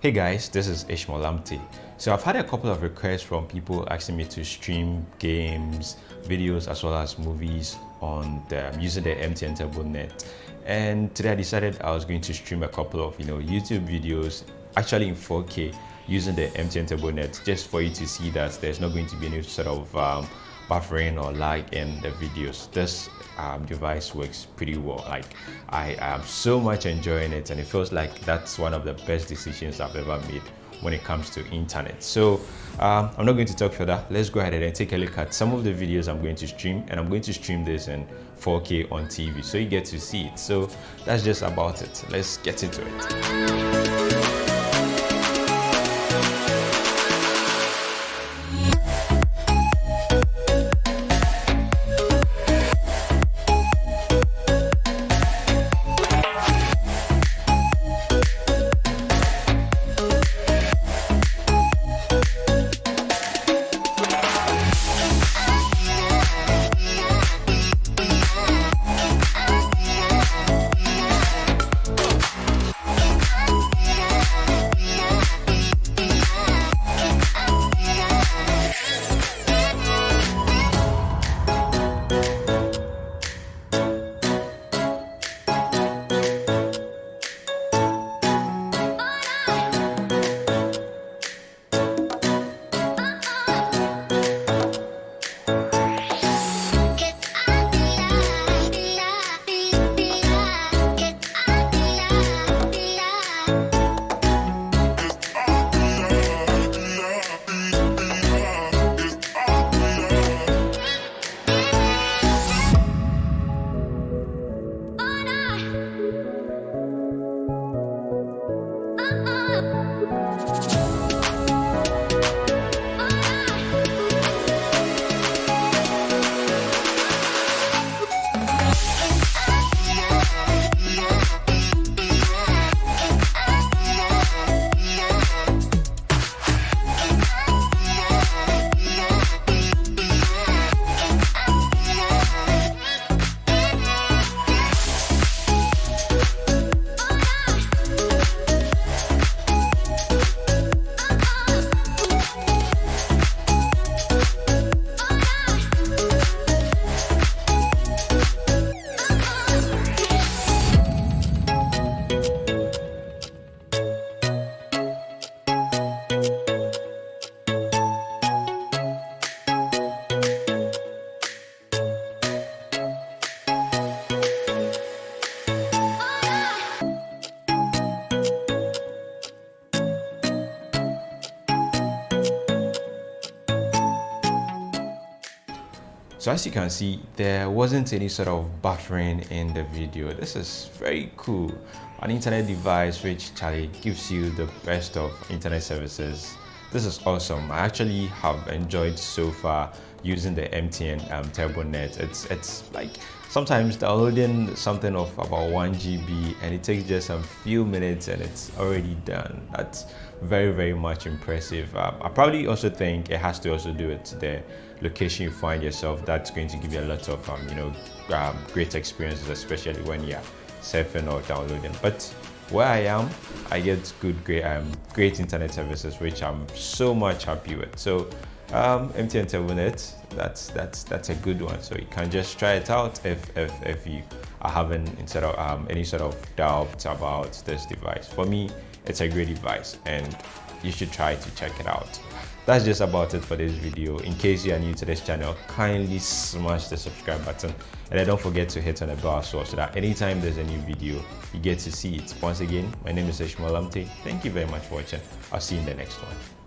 Hey guys, this is Ishmael Lamptey. So I've had a couple of requests from people asking me to stream games, videos, as well as movies on the, using the MTN Turbo Net. And today I decided I was going to stream a couple of you know YouTube videos, actually in 4K, using the MTN Turbo Net, just for you to see that there's not going to be any sort of um, buffering or lag in the videos. This um, device works pretty well. Like I am so much enjoying it and it feels like that's one of the best decisions I've ever made when it comes to internet. So um, I'm not going to talk further. Let's go ahead and take a look at some of the videos I'm going to stream and I'm going to stream this in 4K on TV so you get to see it. So that's just about it. Let's get into it. So as you can see, there wasn't any sort of buffering in the video. This is very cool. An internet device which Charlie gives you the best of internet services. This is awesome. I actually have enjoyed so far using the MTN um, Turbo Net. It's, it's like sometimes downloading something of about 1 GB and it takes just a few minutes and it's already done. That's very, very much impressive. Um, I probably also think it has to also do with the location you find yourself. That's going to give you a lot of, um, you know, um, great experiences, especially when you're surfing or downloading. But where I am, I get good, great, um, great internet services, which I'm so much happy with. So um, MTN TurboNet, that's that's that's a good one. So you can just try it out if if, if you are having instead of um, any sort of doubt about this device. For me, it's a great device, and you should try to check it out. That's just about it for this video. In case you are new to this channel, kindly smash the subscribe button and don't forget to hit on the bell as well so that anytime there's a new video, you get to see it. Once again, my name is Ishmael Lamptey. Thank you very much for watching. I'll see you in the next one.